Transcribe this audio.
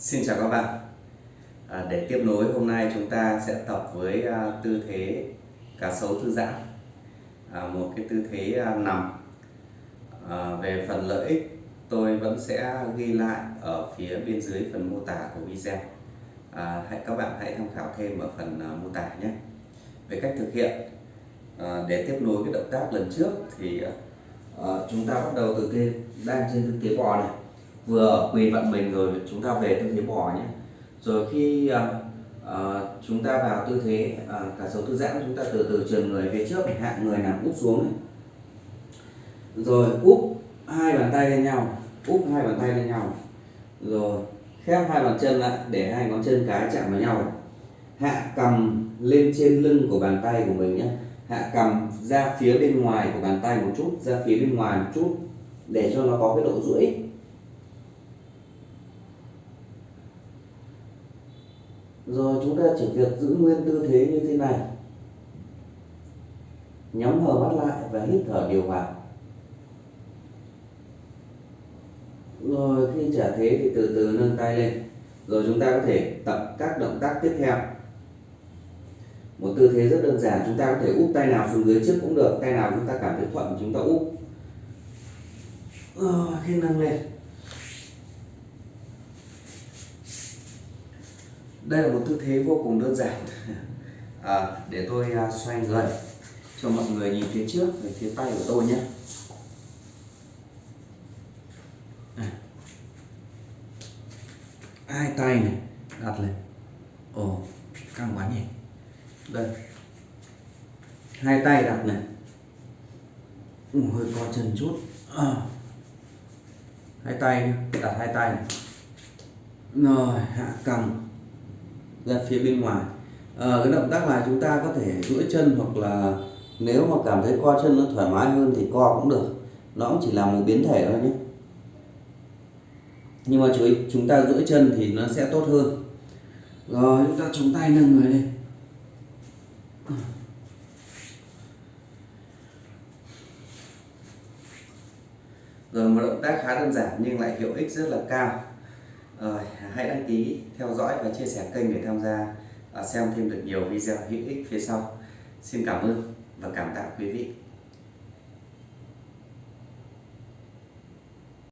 Xin chào các bạn. À, Để tiếp nối hôm nay chúng ta sẽ tập với à, tư thế cá sấu thư giãn. À, Một cái tư thế à, nằm. À, Về phần lợi ích tôi vẫn sẽ ghi lại ở phía bên dưới phần mô tả của video. À, hãy Các bạn hãy tham khảo thêm ở phần à, mô tả nhé. Về cách thực hiện à, Để tiếp nối cái động tác lần trước thì à, chúng ta bắt đầu từ cái đang trên tư thế bò này vừa quỳ vận mình rồi chúng ta về tư thế bò nhé. Rồi khi uh, chúng ta vào tư thế uh, cả số thư giãn chúng ta từ từ trườn người về trước hạ người nằm úp xuống này. rồi úp hai bàn tay lên nhau úp hai bàn tay lên nhau. Rồi khép hai bàn chân lại để hai ngón chân cái chạm vào nhau. Hạ cầm lên trên lưng của bàn tay của mình nhé. Hạ cầm ra phía bên ngoài của bàn tay một chút ra phía bên ngoài một chút để cho nó có cái độ duỗi. Rồi chúng ta chỉ việc giữ nguyên tư thế như thế này. Nhắm hờ mắt lại và hít thở điều hòa. Rồi khi trả thế thì từ từ nâng tay lên. Rồi chúng ta có thể tập các động tác tiếp theo. Một tư thế rất đơn giản, chúng ta có thể úp tay nào xuống dưới trước cũng được, tay nào chúng ta cảm thấy thuận chúng ta úp. Rồi, khi nâng lên. Đây là một tư thế vô cùng đơn giản. À, để tôi à, xoay người cho mọi người nhìn phía trước về phía tay của tôi nhé. À. Hai tay này đặt lên. Ồ căng quá nhỉ. Đây. Hai tay đặt này Ủa, ừ, hơi co chân chút. À. hai tay đặt hai tay này. Rồi hạ cằm ra phía bên ngoài. À, cái động tác này chúng ta có thể duỗi chân hoặc là nếu mà cảm thấy co chân nó thoải mái hơn thì co cũng được. Nó cũng chỉ là một biến thể thôi nhé. Nhưng mà chúng ta duỗi chân thì nó sẽ tốt hơn. Rồi chúng ta chống tay nâng người lên. Rồi một động tác khá đơn giản nhưng lại hiệu ích rất là cao rồi, hãy đăng ký, theo dõi và chia sẻ kênh để tham gia à, xem thêm được nhiều video hữu ích phía sau. Xin cảm ơn và cảm tạ quý vị.